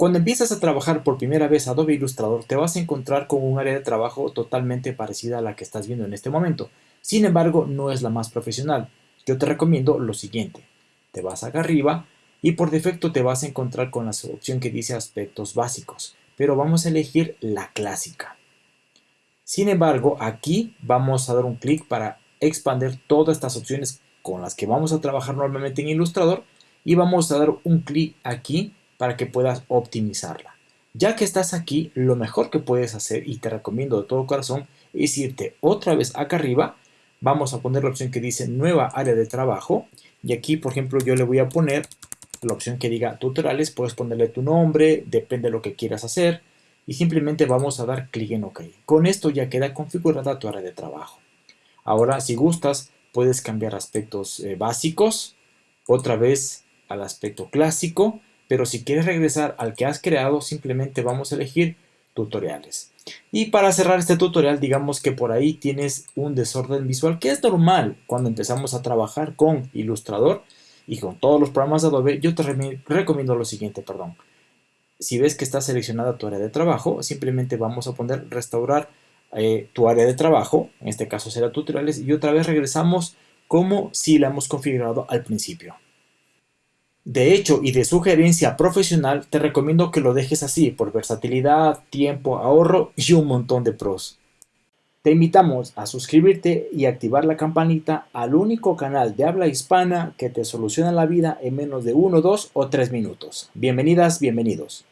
Cuando empiezas a trabajar por primera vez Adobe Illustrator, te vas a encontrar con un área de trabajo totalmente parecida a la que estás viendo en este momento. Sin embargo, no es la más profesional. Yo te recomiendo lo siguiente. Te vas acá arriba y por defecto te vas a encontrar con la opción que dice aspectos básicos, pero vamos a elegir la clásica. Sin embargo, aquí vamos a dar un clic para expandir todas estas opciones con las que vamos a trabajar normalmente en Illustrator y vamos a dar un clic aquí para que puedas optimizarla. Ya que estás aquí, lo mejor que puedes hacer, y te recomiendo de todo corazón, es irte otra vez acá arriba. Vamos a poner la opción que dice nueva área de trabajo. Y aquí, por ejemplo, yo le voy a poner la opción que diga tutoriales. Puedes ponerle tu nombre, depende de lo que quieras hacer. Y simplemente vamos a dar clic en OK. Con esto ya queda configurada tu área de trabajo. Ahora, si gustas, puedes cambiar aspectos eh, básicos. Otra vez al aspecto clásico pero si quieres regresar al que has creado, simplemente vamos a elegir tutoriales. Y para cerrar este tutorial, digamos que por ahí tienes un desorden visual, que es normal cuando empezamos a trabajar con Illustrator y con todos los programas de Adobe. Yo te recomiendo lo siguiente, perdón. Si ves que está seleccionada tu área de trabajo, simplemente vamos a poner restaurar eh, tu área de trabajo, en este caso será tutoriales, y otra vez regresamos como si la hemos configurado al principio. De hecho y de sugerencia profesional, te recomiendo que lo dejes así por versatilidad, tiempo, ahorro y un montón de pros. Te invitamos a suscribirte y activar la campanita al único canal de habla hispana que te soluciona la vida en menos de 1, 2 o 3 minutos. Bienvenidas, bienvenidos.